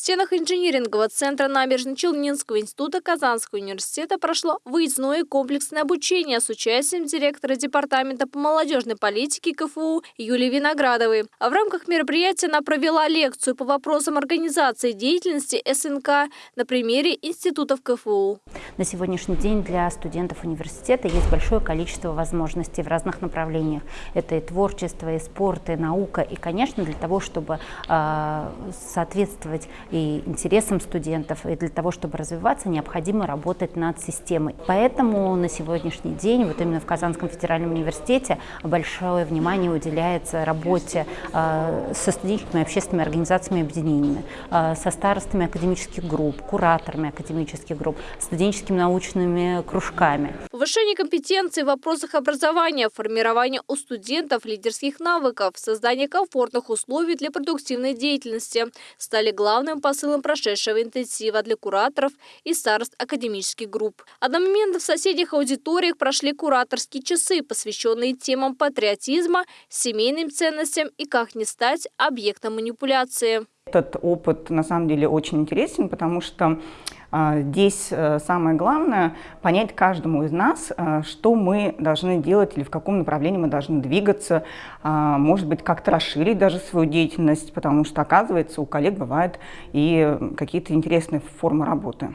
стенах инжинирингового центра Набережно-Челнинского института Казанского университета прошло выездное комплексное обучение с участием директора Департамента по молодежной политике КФУ Юлии Виноградовой. А в рамках мероприятия она провела лекцию по вопросам организации деятельности СНК на примере институтов КФУ. На сегодняшний день для студентов университета есть большое количество возможностей в разных направлениях. Это и творчество, и спорт, и наука. И, конечно, для того, чтобы э, соответствовать и интересам студентов, и для того, чтобы развиваться, необходимо работать над системой. Поэтому на сегодняшний день, вот именно в Казанском федеральном университете, большое внимание уделяется работе э, со студенческими общественными организациями и объединениями, э, со старостами академических групп, кураторами академических групп, студенческими научными кружками. Повышение компетенции в вопросах образования, формирование у студентов лидерских навыков, создание комфортных условий для продуктивной деятельности стали главным посылом прошедшего интенсива для кураторов и старост академических групп. Одномоментно в соседних аудиториях прошли кураторские часы, посвященные темам патриотизма, семейным ценностям и как не стать объектом манипуляции. Этот опыт на самом деле очень интересен, потому что а, здесь э, самое главное понять каждому из нас, э, что мы должны делать или в каком направлении мы должны двигаться, а, может быть, как-то расширить даже свою деятельность, потому что, оказывается, у коллег бывают и какие-то интересные формы работы.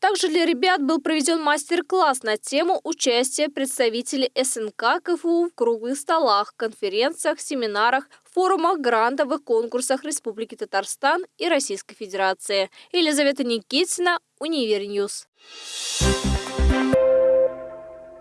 Также для ребят был проведен мастер-класс на тему участия представителей СНК КФУ в круглых столах, конференциях, семинарах, форумах, грантовых конкурсах Республики Татарстан и Российской Федерации. Елизавета Никитина, UniverNews. Thank